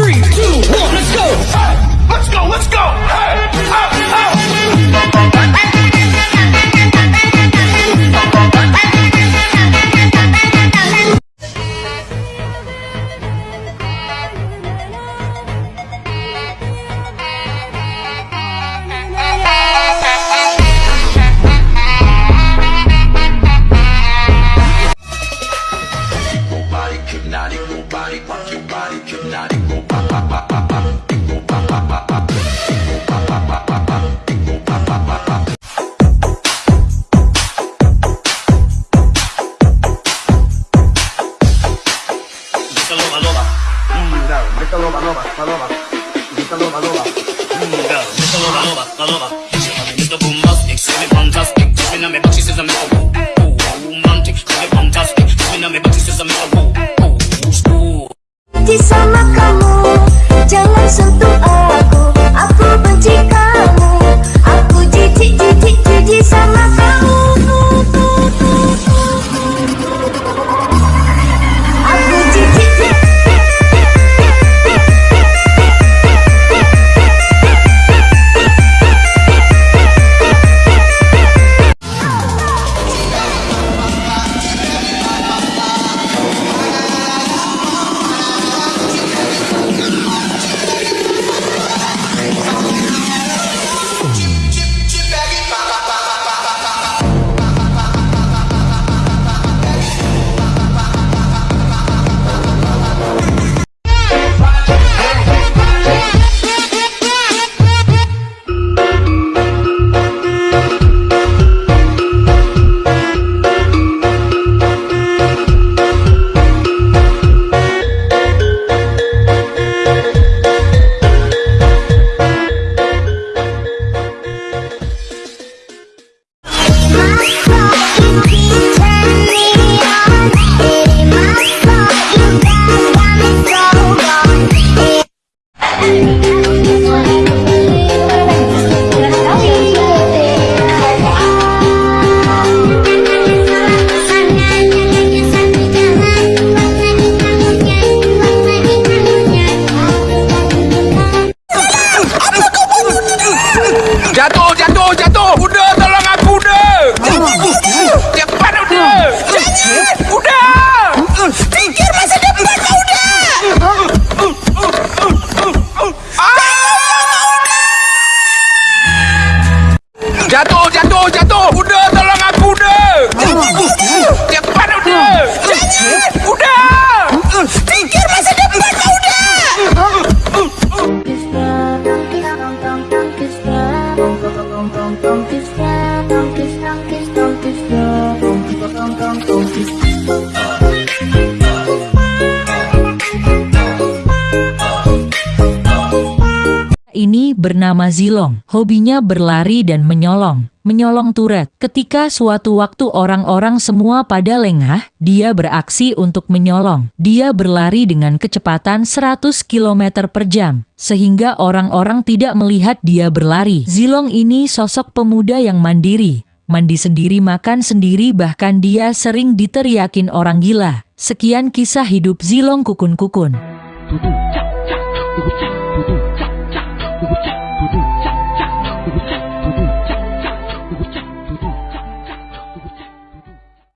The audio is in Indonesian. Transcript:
Three, two, one, let's go. Let's go, let's go. Body hypnotic, go pop pop pop pop pop, go pop pop pop pop, go pop pop pop pop go pop pop pop pop. Loba loba, mmm girl, grita loba loba, loba loba, grita loba loba, mmm girl, grita loba loba, loba loba. Sama kamu. Jangan sentuh Jatuh, jatuh, jatuh. Uda, tolong aku, uda. Jatuh, jatuh. Cepat, uda. Jangan. Kuda. Pikir masa depan, uda. Kuda. Kuda. Kuda. Kuda. Bernama Zilong. Hobinya berlari dan menyolong. Menyolong Turet. Ketika suatu waktu orang-orang semua pada lengah, dia beraksi untuk menyolong. Dia berlari dengan kecepatan 100 km per jam. Sehingga orang-orang tidak melihat dia berlari. Zilong ini sosok pemuda yang mandiri. Mandi sendiri makan sendiri bahkan dia sering diteriakin orang gila. Sekian kisah hidup Zilong Kukun-Kukun. Dudu 不对，